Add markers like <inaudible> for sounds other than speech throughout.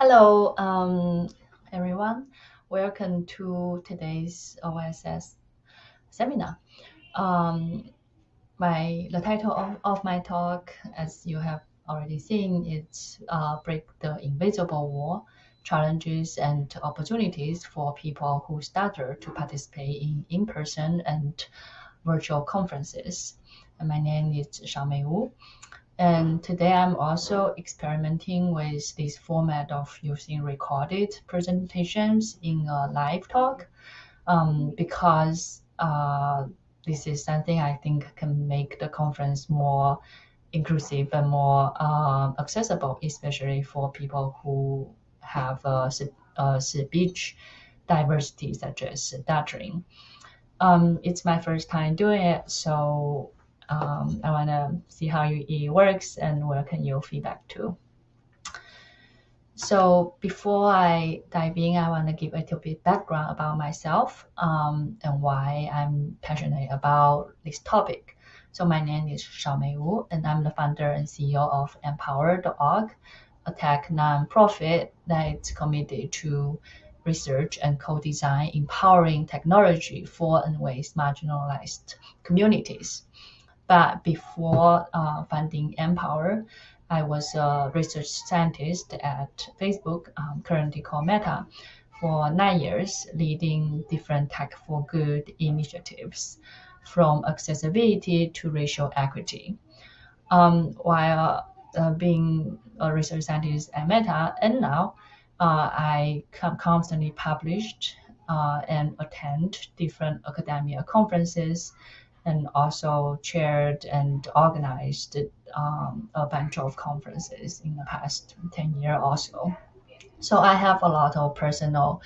Hello, um, everyone. Welcome to today's OSS seminar. Um, my the title of, of my talk, as you have already seen, it's uh, Break the Invisible Wall, Challenges and Opportunities for People Who Stutter to Participate in In-Person and Virtual Conferences. And my name is Shaomei Wu. And today I'm also experimenting with this format of using recorded presentations in a live talk um, because uh, this is something I think can make the conference more inclusive and more uh, accessible, especially for people who have a, a speech diversity such as stuttering. Um, it's my first time doing it, so um, I want to see how it works and welcome your feedback too. So before I dive in, I want to give a little bit background about myself um, and why I'm passionate about this topic. So my name is Shaomei Wu, and I'm the founder and CEO of Empower.org, a tech nonprofit that is committed to research and co-design empowering technology for and with marginalized communities. But before uh, funding Empower, I was a research scientist at Facebook, um, currently called Meta, for nine years, leading different tech for good initiatives, from accessibility to racial equity. Um, while uh, being a research scientist at Meta, and now uh, I constantly published uh, and attend different academia conferences and also chaired and organized um, a bunch of conferences in the past 10 years or so. So I have a lot of personal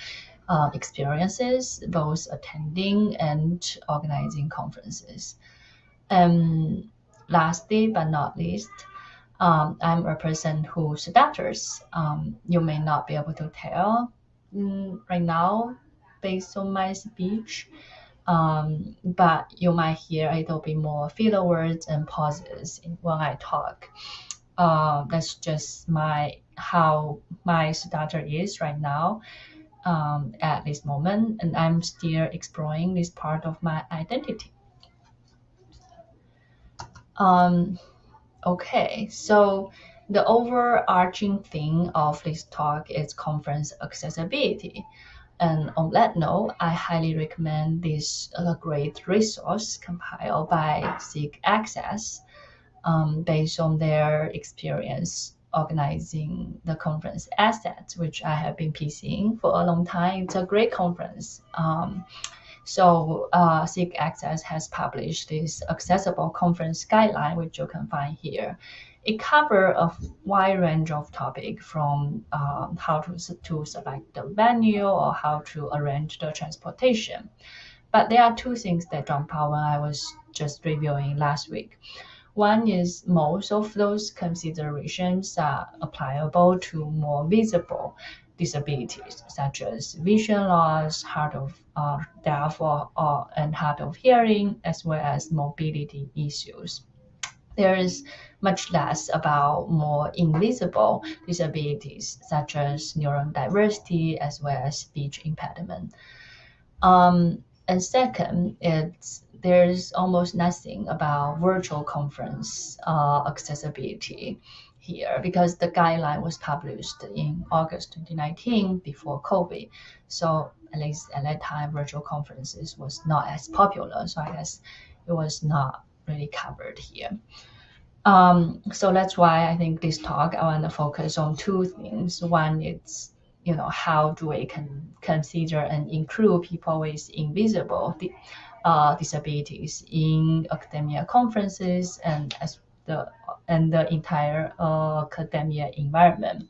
uh, experiences, both attending and organizing conferences. And lastly, but not least, um, I'm a person who stutters. Um, you may not be able to tell mm, right now based on my speech, um, but you might hear a little bit more filler words and pauses when I talk. Uh, that's just my how my stutter is right now um, at this moment, and I'm still exploring this part of my identity. Um, okay, so the overarching theme of this talk is conference accessibility. And on that note, I highly recommend this uh, great resource compiled by SIGACCESS um, based on their experience organizing the conference ASSETS, which I have been PCing for a long time. It's a great conference. Um, so uh, SIGACCESS has published this accessible conference guideline, which you can find here it covers a wide range of topics from um, how to, to select the venue or how to arrange the transportation. But there are two things that jump out when I was just reviewing last week. One is most of those considerations are applicable to more visible disabilities, such as vision loss, hard of uh, deaf, or, or, and hard of hearing, as well as mobility issues there is much less about more invisible disabilities such as neurodiversity as well as speech impediment. Um, and second, it's there's almost nothing about virtual conference uh, accessibility here because the guideline was published in August 2019 before COVID. So at least at that time, virtual conferences was not as popular. So I guess it was not really covered here. Um, so that's why I think this talk I want to focus on two things. One is you know how do we can consider and include people with invisible uh, disabilities in academia conferences and as the and the entire uh, academia environment.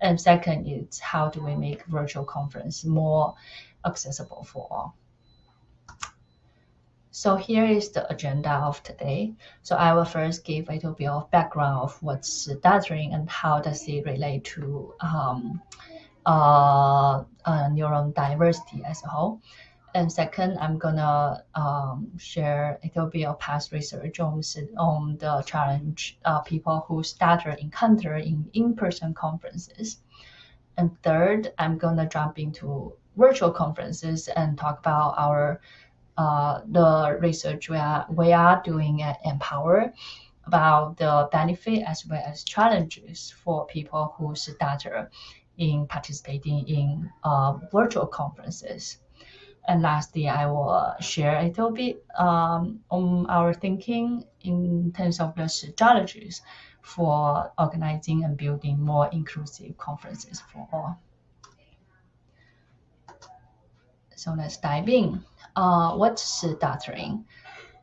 And second is how do we make virtual conference more accessible for all. So here is the agenda of today. So I will first give a little bit of background of what's stuttering and how does it relate to um, uh, uh, neurodiversity as a whole. And second, I'm gonna um, share a little bit of past research on, on the challenge uh, people who stutter encounter in in-person conferences. And third, I'm gonna jump into virtual conferences and talk about our uh, the research we are we are doing at Empower about the benefit as well as challenges for people who stutter in participating in uh, virtual conferences. And lastly, I will share a little bit um, on our thinking in terms of the strategies for organizing and building more inclusive conferences for all. So let's dive in. Uh, what's stuttering?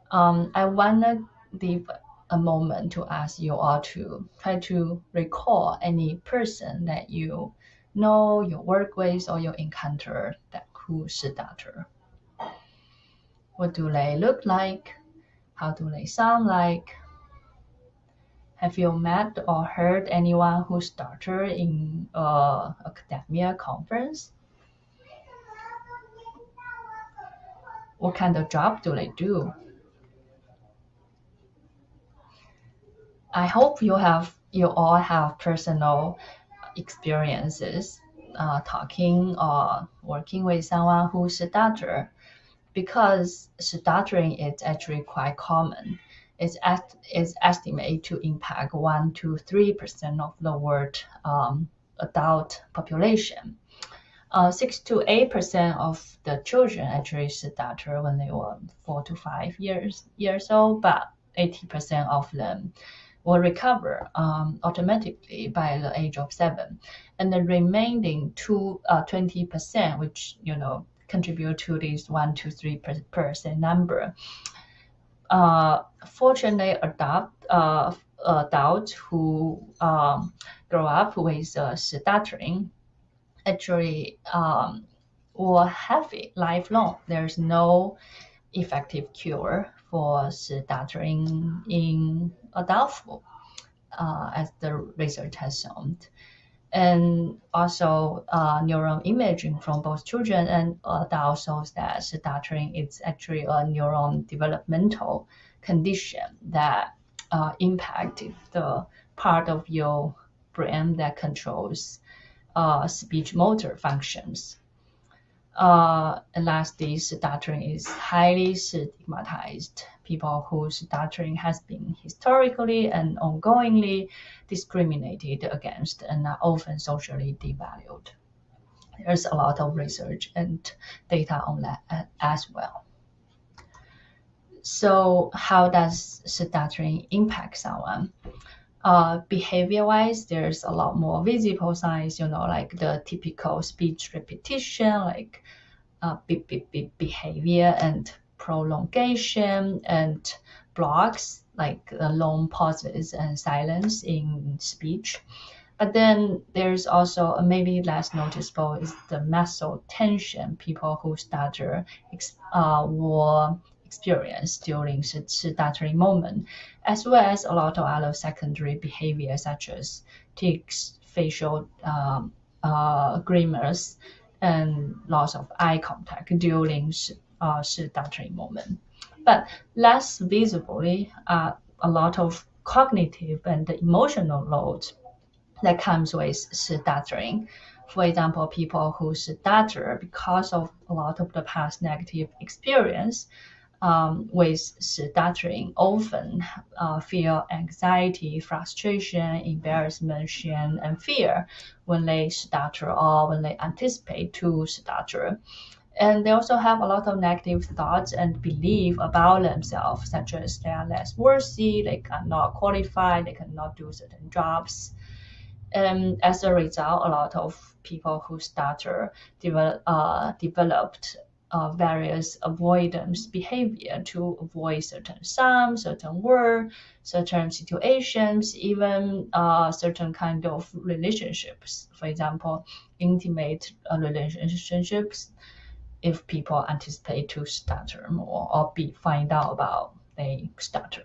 Um, I want to leave a moment to ask you all to try to recall any person that you know, you work with, or you encounter that who stutter. What do they look like? How do they sound like? Have you met or heard anyone who started in a academia conference? What kind of job do they do? I hope you have you all have personal experiences uh, talking or working with someone who stutter because stuttering is actually quite common. It's, est- it's estimated to impact 1 to 3% of the world um, adult population. Uh, 6 to 8% of the children actually stutter when they were 4 to 5 years, years old, but 80% of them will recover um, automatically by the age of 7. And the remaining two, uh, 20%, which, you know, contribute to this 1 to 3% number, uh, fortunately adopt uh, adults who um, grow up with uh, stuttering actually um, will have it lifelong. There's no effective cure for stuttering in adulthood, uh, as the research has shown. And also, uh, neural imaging from both children and adults shows that stuttering is actually a neuron developmental condition that uh, impacted the part of your brain that controls uh, speech motor functions. Uh, and lastly, stuttering is highly stigmatized. People whose stuttering has been historically and ongoingly discriminated against and are often socially devalued. There's a lot of research and data on that as well. So, how does stuttering impact someone? Uh, behavior wise, there's a lot more visible signs, you know, like the typical speech repetition, like uh, beep, beep, beep behavior and prolongation and blocks, like the long pauses and silence in speech. But then there's also maybe less noticeable is the muscle tension. People who stutter uh, will experience during stuttering moment, as well as a lot of other secondary behaviors such as tics, facial um, uh, grimace, and loss of eye contact during uh, stuttering moment. But less visibly, uh, a lot of cognitive and emotional load that comes with stuttering. For example, people who stutter because of a lot of the past negative experience um, with stuttering often uh, feel anxiety, frustration, embarrassment, shame, and fear when they stutter or when they anticipate to stutter. And they also have a lot of negative thoughts and belief about themselves, such as they are less worthy, they cannot qualify, they cannot do certain jobs. And as a result, a lot of people who stutter develop, uh, developed uh, various avoidance behavior to avoid certain sounds, certain words, certain situations, even uh, certain kind of relationships. For example, intimate uh, relationships. If people anticipate to stutter more or be find out about they stutter.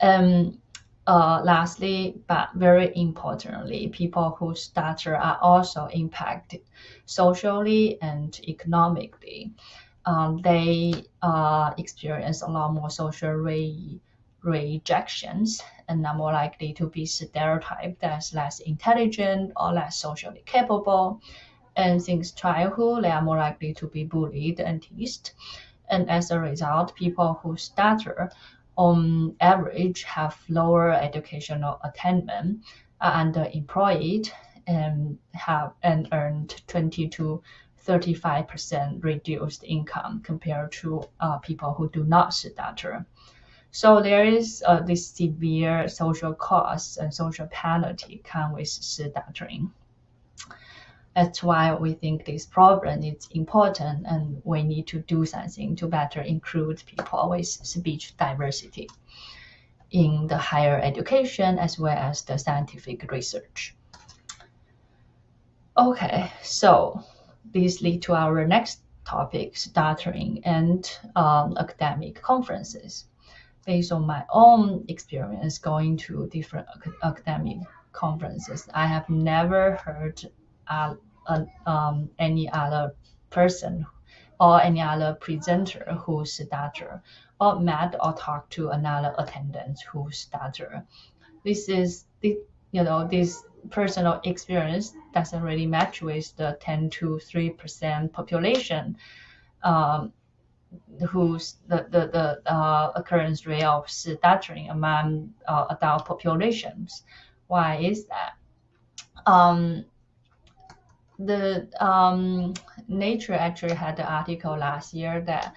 Um, uh, lastly, but very importantly, people who stutter are also impacted socially and economically. Um, they uh, experience a lot more social re- rejections and are more likely to be stereotyped as less intelligent or less socially capable. And since childhood, they are more likely to be bullied and teased. And as a result, people who stutter on average have lower educational attainment, are underemployed, and have and earned 20 to 35% reduced income compared to uh, people who do not stutter. So there is uh, this severe social cost and social penalty come with stuttering. That's why we think this problem is important and we need to do something to better include people with speech diversity in the higher education as well as the scientific research. Okay, so this lead to our next topic, stuttering and um, academic conferences. Based on my own experience going to different academic conferences, I have never heard um, any other person or any other presenter who stutter or met or talked to another attendant who stutter. This is you know this personal experience doesn't really match with the 10 to 3 percent population um, whose the, the, the uh, occurrence rate of stuttering among uh, adult populations. Why is that? Um, the um, Nature actually had an article last year that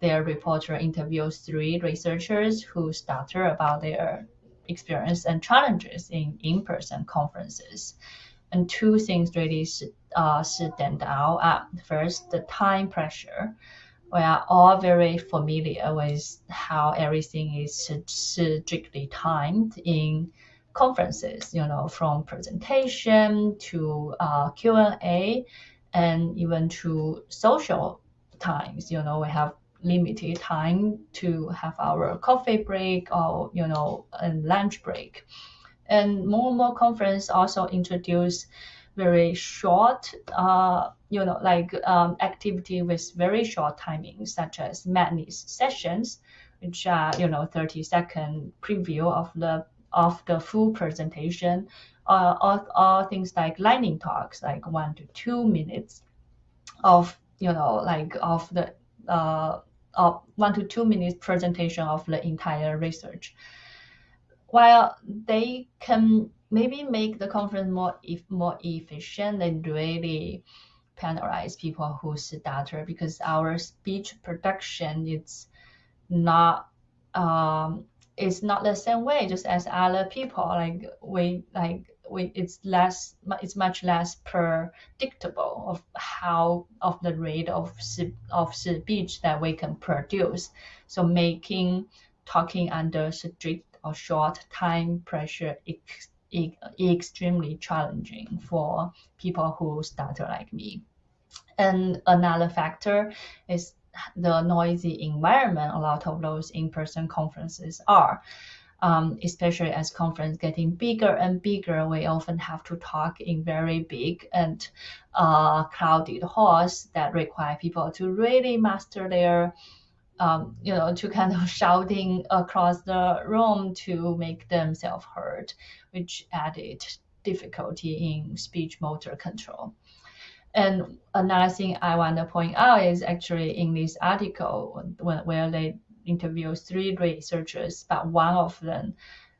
their reporter interviews three researchers who stutter about their experience and challenges in in-person conferences. And two things really uh, stand out. Uh, first, the time pressure. We are all very familiar with how everything is strictly timed in conferences, you know, from presentation to uh, Q&A and even to social times, you know, we have limited time to have our coffee break or you know a lunch break. And more and more conference also introduce very short uh, you know like um, activity with very short timings such as madness sessions which are you know 30 second preview of the of the full presentation uh, or, or things like lightning talks like one to two minutes of you know like of the uh, of one to two minutes presentation of the entire research. While they can maybe make the conference more if more efficient, they really penalize people who stutter because our speech production is not um, it's not the same way just as other people like we like it's less it's much less predictable of how of the rate of of speech that we can produce. So making talking under strict or short time pressure ex, ex, extremely challenging for people who stutter like me. And another factor is the noisy environment a lot of those in-person conferences are um, especially as conference getting bigger and bigger, we often have to talk in very big and uh, crowded halls that require people to really master their, um, you know, to kind of <laughs> shouting across the room to make themselves heard, which added difficulty in speech motor control. And another thing I want to point out is actually in this article where they interviewed three researchers, but one of them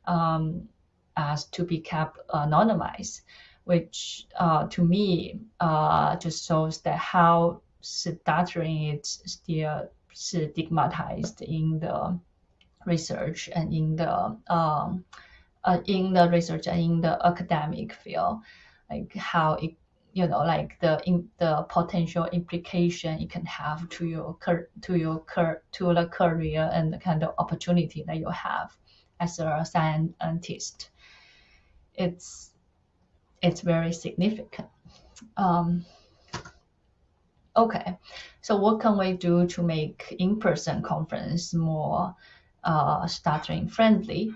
um, asked to be kept anonymized, which uh, to me uh, just shows that how stuttering is still stigmatized in the research and in the um, uh, in the research and in the academic field, like how it you know like the in the potential implication it can have to your to your to the career and the kind of opportunity that you have as a scientist. It's it's very significant. Um, okay. So what can we do to make in-person conference more uh, stuttering friendly?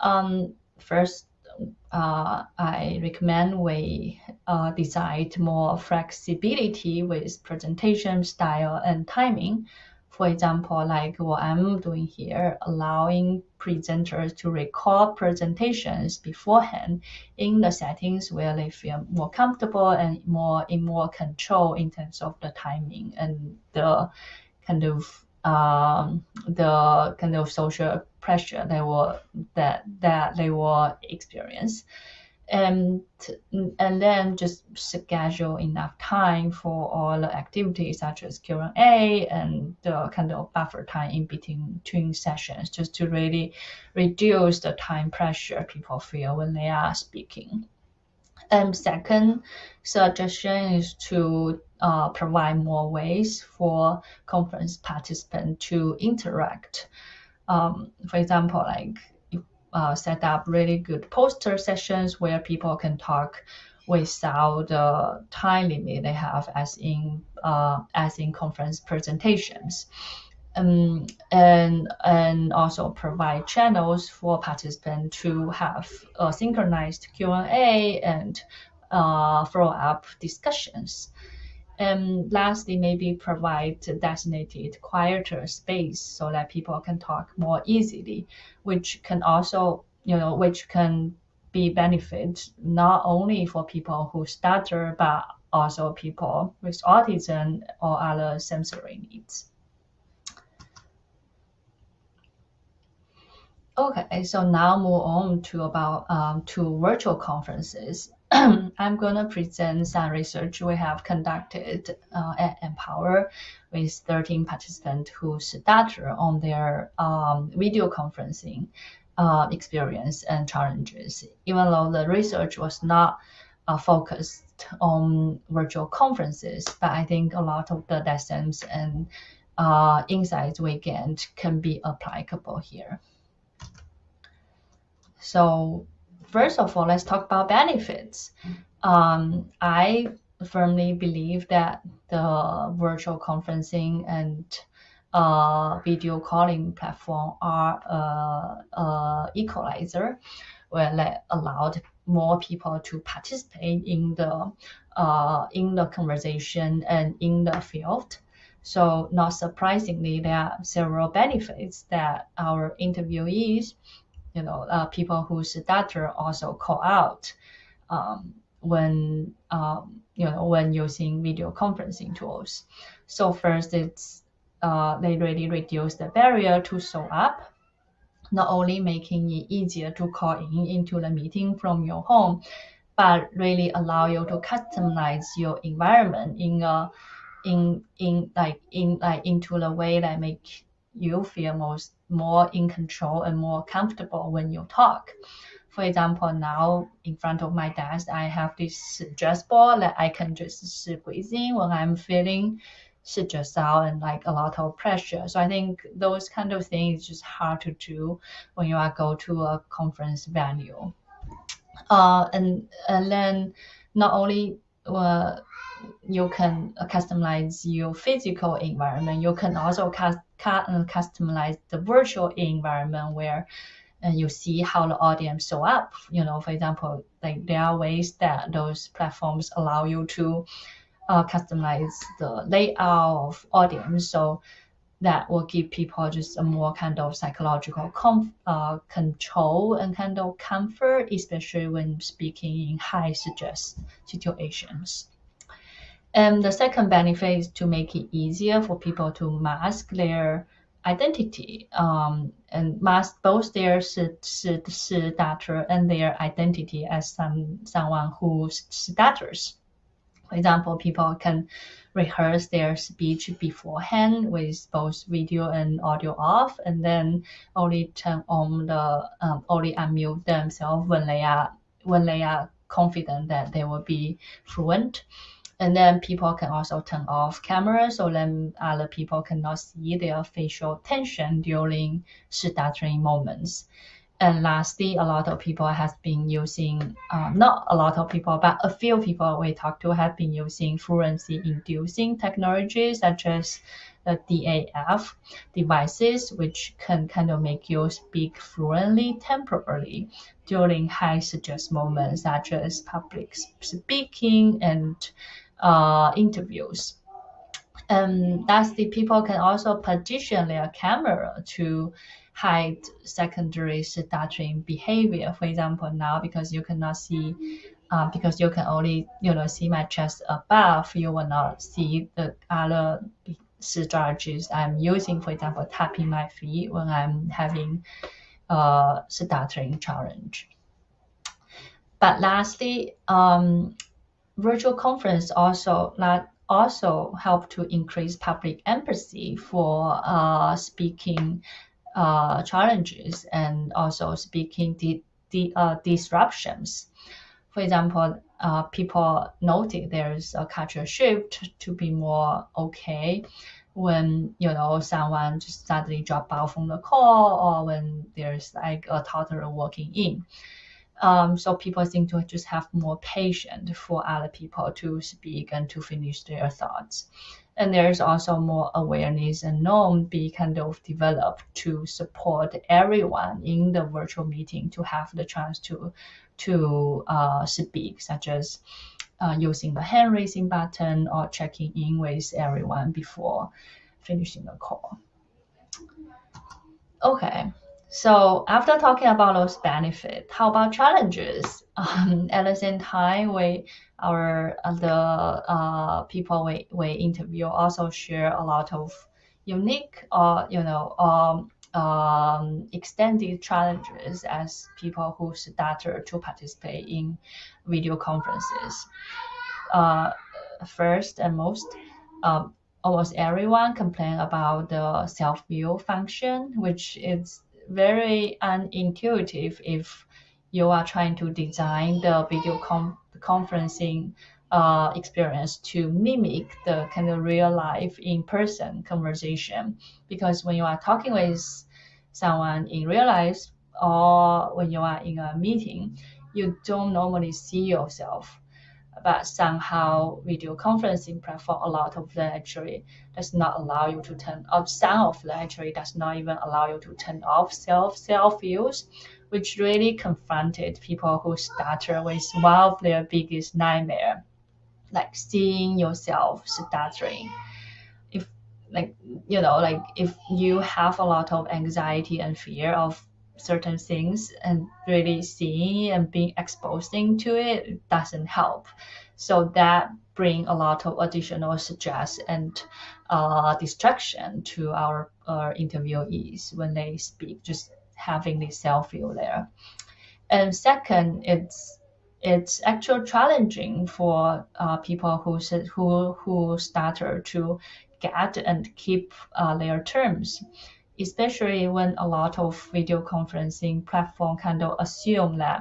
Um, first uh, I recommend we uh, more flexibility with presentation style and timing. For example, like what I'm doing here, allowing presenters to record presentations beforehand in the settings where they feel more comfortable and more in more control in terms of the timing and the kind of um, the kind of social pressure they will that that they will experience and and then just schedule enough time for all the activities such as Q&A and the kind of buffer time in between, between sessions just to really reduce the time pressure people feel when they are speaking. And second suggestion is to uh, provide more ways for conference participants to interact. Um, for example, like uh, set up really good poster sessions where people can talk without the time limit they have as in uh, as in conference presentations. Um, and and also provide channels for participants to have a synchronized Q&A and uh, follow-up discussions. And lastly, maybe provide designated quieter space so that people can talk more easily, which can also, you know, which can be benefit not only for people who stutter, but also people with autism or other sensory needs. Okay, so now move on to about um, to virtual conferences. <clears throat> I'm going to present some research we have conducted uh, at Empower with 13 participants who stutter on their um, video conferencing uh, experience and challenges. Even though the research was not uh, focused on virtual conferences, but I think a lot of the lessons and uh, insights we gained can be applicable here. So first of all, let's talk about benefits. Um, I firmly believe that the virtual conferencing and uh, video calling platform are a, a equalizer where they allowed more people to participate in the uh, in the conversation and in the field. So not surprisingly, there are several benefits that our interviewees you know, uh, people whose data also call out um, when um, you know when using video conferencing tools. So first, it's uh, they really reduce the barrier to show up, not only making it easier to call in into the meeting from your home, but really allow you to customize your environment in a in in like in like into the way that make you feel most more in control and more comfortable when you talk. For example, now in front of my desk, I have this stress ball that I can just squeeze in when I'm feeling stressed out and like a lot of pressure. So I think those kind of things is just hard to do when you are go to a conference venue. Uh, and and then not only uh, you can customize your physical environment, you can also cast customize the virtual environment where uh, you see how the audience show up. You know, for example, like there are ways that those platforms allow you to uh, customize the layout of audience. So that will give people just a more kind of psychological uh, control and kind of comfort, especially when speaking in high stress situations. And the second benefit is to make it easier for people to mask their identity um, and mask both their stutter and their identity as some someone who stutters. For example, people can rehearse their speech beforehand with both video and audio off, and then only turn on the um, only unmute themselves when they are when they are confident that they will be fluent. And then people can also turn off cameras so then other people cannot see their facial tension during stuttering moments. And lastly, a lot of people has been using, uh, not a lot of people, but a few people we talked to have been using fluency inducing technologies such as the DAF devices, which can kind of make you speak fluently temporarily during high stress moments such as public speaking and uh, interviews. And lastly, people can also position their camera to hide secondary stuttering behavior. For example, now because you cannot see, uh, because you can only you know see my chest above, you will not see the other strategies I'm using. For example, tapping my feet when I'm having a stuttering challenge. But lastly, um, virtual conference also not also help to increase public empathy for uh, speaking uh, challenges and also speaking di- di- uh, disruptions. For example, uh, people noted there's a cultural shift to be more okay when you know someone just suddenly drop out from the call or when there's like a toddler walking in. Um, so people seem to just have more patience for other people to speak and to finish their thoughts. And there's also more awareness and norm be kind of developed to support everyone in the virtual meeting to have the chance to to uh, speak, such as uh, using the hand raising button or checking in with everyone before finishing the call. Okay. So after talking about those benefits, how about challenges? <laughs> Um, at the same time, we our the uh, people we, we interview also share a lot of unique or uh, you know um, um, extended challenges as people who started to participate in video conferences. Uh, first and most, um, almost everyone complain about the self-view function, which is very unintuitive if you are trying to design the video com- conferencing uh, experience to mimic the kind of real life in person conversation. Because when you are talking with someone in real life or when you are in a meeting, you don't normally see yourself but somehow video conferencing platform, a lot of them actually does not allow you to turn off. Some of them actually does not even allow you to turn off self self views, which really confronted people who stutter with one of their biggest nightmare, like seeing yourself stuttering. If like you know like if you have a lot of anxiety and fear of certain things and really seeing and being exposing to it doesn't help. So that bring a lot of additional stress and uh, distraction to our, our interviewees when they speak, just having this self view there. And second, it's it's actually challenging for uh, people who who who stutter to get and keep uh, their terms especially when a lot of video conferencing platform kind of assume that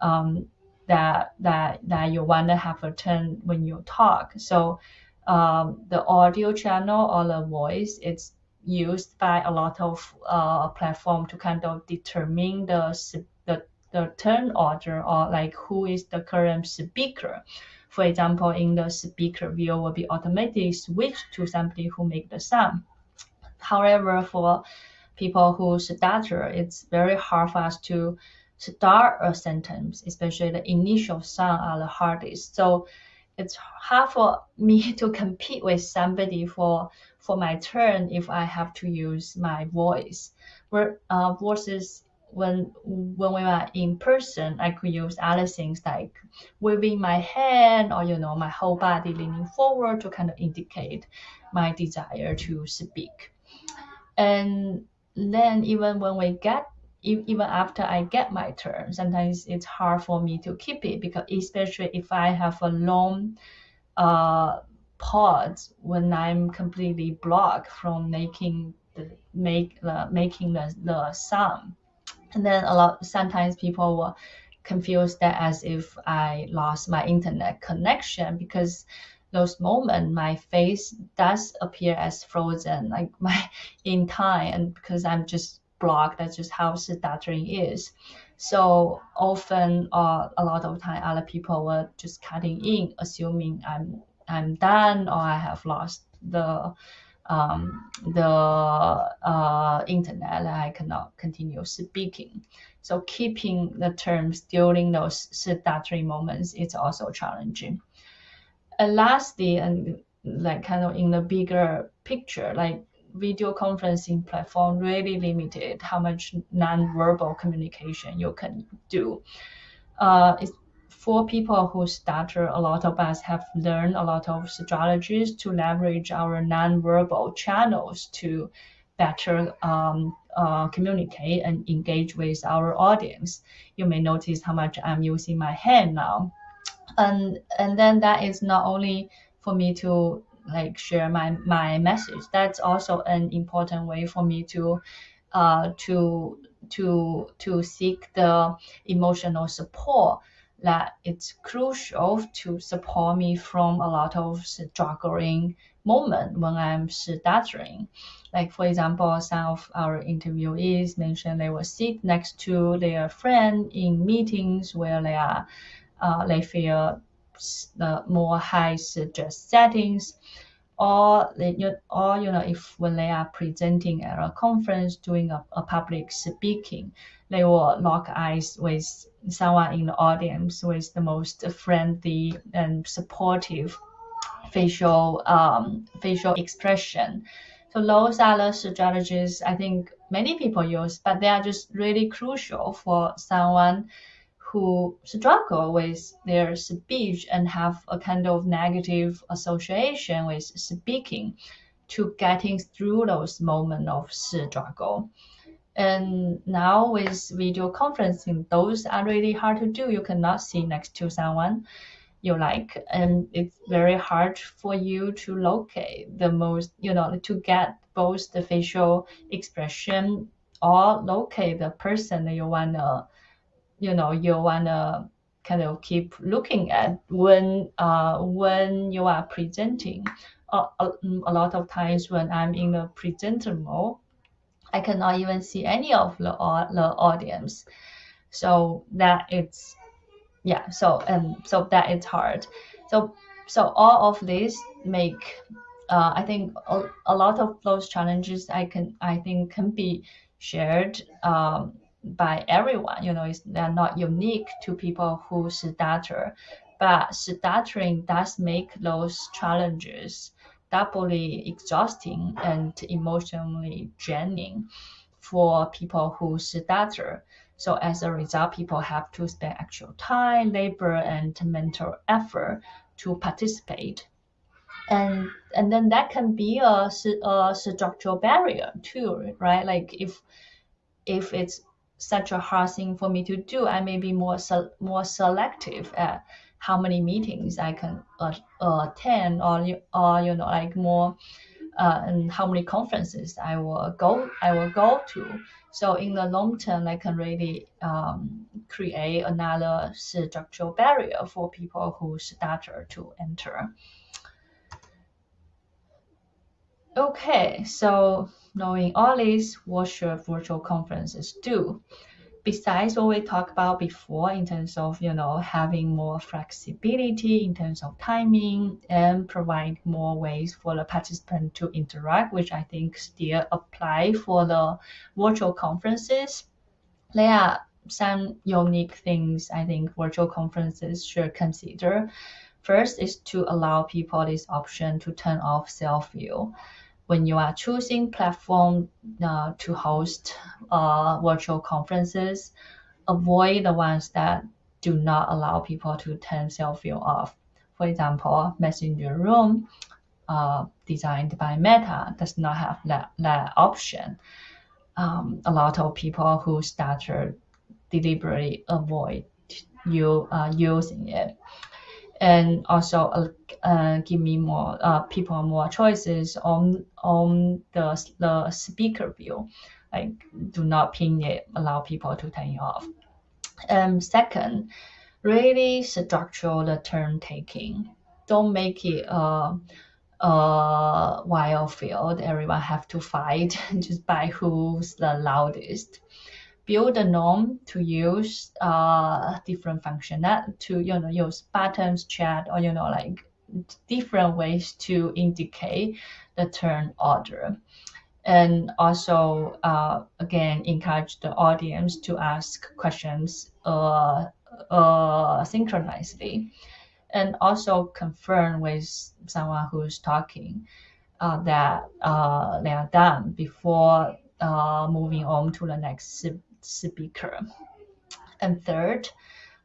um, that that that you want to have a turn when you talk. So um, the audio channel or the voice it's used by a lot of uh, platform to kind of determine the the the turn order or like who is the current speaker. For example, in the speaker view will be automatically switched to somebody who make the sound. However, for people who stutter, it's very hard for us to start a sentence, especially the initial sound are the hardest. So it's hard for <laughs> me to compete with somebody for for my turn if I have to use my voice. Where uh, versus when when we were in person, I could use other things like waving my hand or you know my whole body leaning forward to kind of indicate my desire to speak and then even when we get even after I get my turn, sometimes it's hard for me to keep it because especially if I have a long uh, pause when I'm completely blocked from making the make the making the, the sound. And then a lot sometimes people will confuse that as if I lost my internet connection because those moments, my face does appear as frozen, like <laughs> my in time, and because I'm just blocked, that's just how stuttering is. So often, uh, a lot of time, other people were just cutting in, assuming I'm I'm done or I have lost the um, the uh, internet I cannot continue speaking. So keeping the terms during those stuttering moments is also challenging. And lastly, and like kind of in the bigger picture, like video conferencing platform really limited how much non-verbal communication you can do. Uh, for people who stutter, a lot of us have learned a lot of strategies to leverage our non-verbal channels to better um, uh, communicate and engage with our audience. You may notice how much I'm using my hand now. And, and then that is not only for me to like share my, my message, that's also an important way for me to uh, to to to seek the emotional support that it's crucial to support me from a lot of struggling moment when I'm stuttering. Like for example, some of our interviewees mentioned they will sit next to their friend in meetings where they are uh, they feel the more high stress settings. Or they, or you know if when they are presenting at a conference doing a, a public speaking they will lock eyes with someone in the audience with the most friendly and supportive facial um, facial expression. So those are the strategies i think many people use but they are just really crucial for someone who struggle with their speech and have a kind of negative association with speaking to getting through those moments of struggle. And now with video conferencing, those are really hard to do. You cannot sit next to someone you like, and it's very hard for you to locate the most, you know, to get both the facial expression or locate the person you wanna you know you wanna kind of keep looking at when uh, when you are presenting. Uh, a, a lot of times when I'm in the presenter mode, I cannot even see any of the, the audience. So that it's yeah. So and so that it's hard. So so all of this make uh, I think a, a lot of those challenges I can I think can be shared um, by everyone. You know, they're not unique to people who stutter, but stuttering does make those challenges doubly exhausting and emotionally draining for people who stutter. So as a result, people have to spend actual time, labor, and mental effort to participate. And and then that can be a, a structural barrier too, right? Like if if it's such a hard thing for me to do. I may be more se- more selective at how many meetings I can uh, attend, or or you know like more, uh, and how many conferences I will go I will go to. So in the long term, I can really um, create another structural barrier for people who stutter to enter. Okay, so knowing all this, what should virtual conferences do? Besides what we talked about before in terms of, you know, having more flexibility in terms of timing and provide more ways for the participant to interact, which I think still apply for the virtual conferences. There are some unique things I think virtual conferences should consider. First is to allow people this option to turn off self-view when you are choosing platform uh, to host uh, virtual conferences, avoid the ones that do not allow people to turn self-view off. For example, Messenger Room, uh, designed by Meta, does not have that, that option. Um, a lot of people who started deliberately avoid you uh, using it and also uh, uh, give me more uh, people more choices on on the the speaker view. Like do not pin it, allow people to turn it off. And second, really structure the turn taking. Don't make it a a wild field. Everyone have to fight <laughs> just by who's the loudest build a norm to use uh, different function that to you know use buttons, chat, or you know like different ways to indicate the turn order. And also, uh, again, encourage the audience to ask questions uh, uh, synchronously. and also confirm with someone who's talking uh, that uh, they are done before uh, moving on to the next speaker. And third,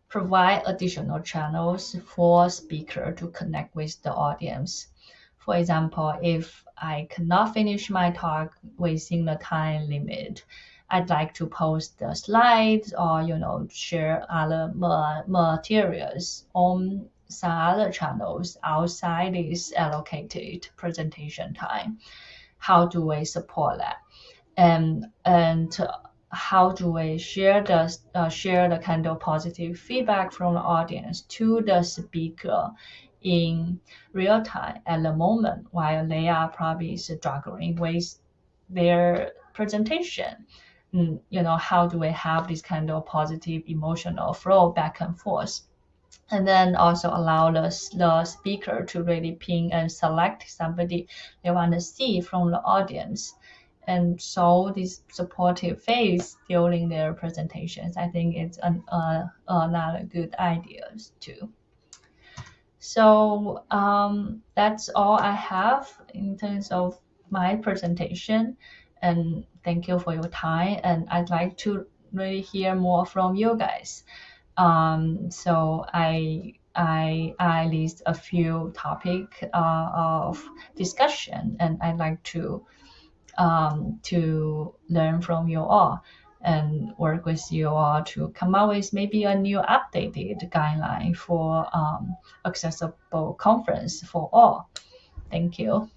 provide additional channels for speaker to connect with the audience. For example, if I cannot finish my talk within the time limit, I'd like to post the slides or you know share other materials on some other channels outside this allocated presentation time. How do we support that? And and how do we share the uh, share the kind of positive feedback from the audience to the speaker in real time at the moment while they are probably struggling with their presentation? Mm, you know how do we have this kind of positive emotional flow back and forth? And then also allow the, the speaker to really ping and select somebody they want to see from the audience and show this supportive face during their presentations. I think it's an, uh, another good idea too. So um, that's all I have in terms of my presentation. And thank you for your time. And I'd like to really hear more from you guys. Um, so I I I list a few topic uh, of discussion, and I'd like to um, to learn from you all and work with you all to come up with maybe a new updated guideline for um, accessible conference for all. Thank you.